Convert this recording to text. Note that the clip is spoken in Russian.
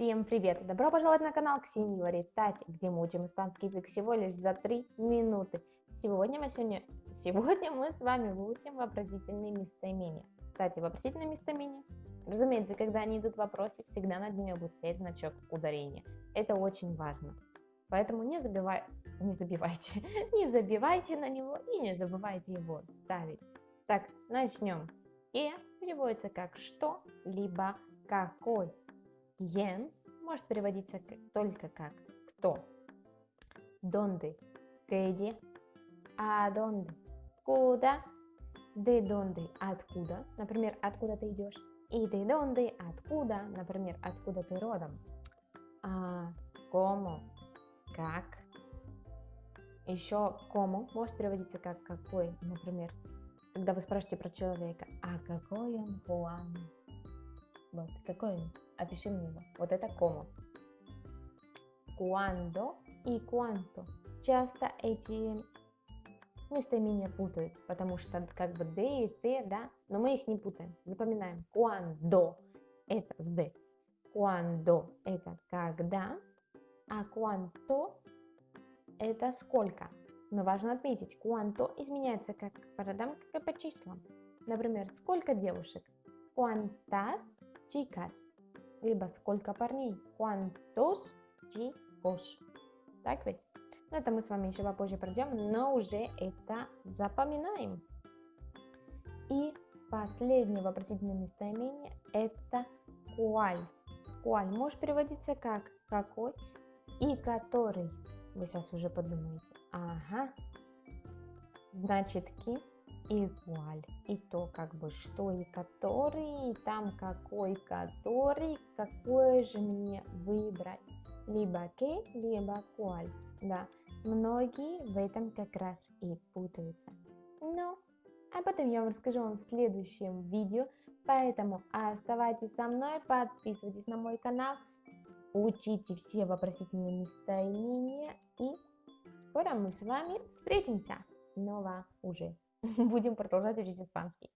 Всем привет! Добро пожаловать на канал Ксении Варитати, где мы учим испанский язык всего лишь за 3 минуты. Сегодня мы, сегодня, сегодня мы с вами выучим вопросительные местоимения. Кстати, вопросительные местоимения, разумеется, когда они идут в вопросе, всегда над ними будет стоять значок ударения. Это очень важно. Поэтому не, забивай, не забивайте, не забивайте на него и не забывайте его ставить. Так, начнем. И переводится как что, либо какой. Quién может переводиться только как кто. Донde, где, а донde, куда, de донde, откуда, например, откуда ты идешь, и de донde, откуда, например, откуда ты родом. А, cómo, как. Еще кому может переводиться как какой, например, когда вы спрашиваете про человека, а какой он Хуан? Вот, какой он? Опиши мне его. Вот это кому. Cuando и cuánto. Часто эти местоимения путают, потому что как бы d и t, да, но мы их не путаем. Запоминаем. Cuando это с d. Cuando это когда, а cuánto это сколько. Но важно отметить, cuánto изменяется как по родам, как и по числам. Например, сколько девушек? Cuántas chicas, либо сколько парней, cuántos chicos. Так ведь? Но это мы с вами еще попозже пройдем, но уже это запоминаем. И последнее вопросительное местоимение это cuál. Cuál может переводиться как какой и который. Вы сейчас уже подумаете. Ага. Значит, ки igual. И то как бы что и который, и там какой который, какое же мне выбрать. Либо que, либо cual. Да, многие в этом как раз и путаются. Но об этом я вам расскажу вам в следующем видео. Поэтому оставайтесь со мной, подписывайтесь на мой канал, учите все вопросительные местоимения и скоро мы с вами встретимся снова уже. Будем продолжать учить испанский.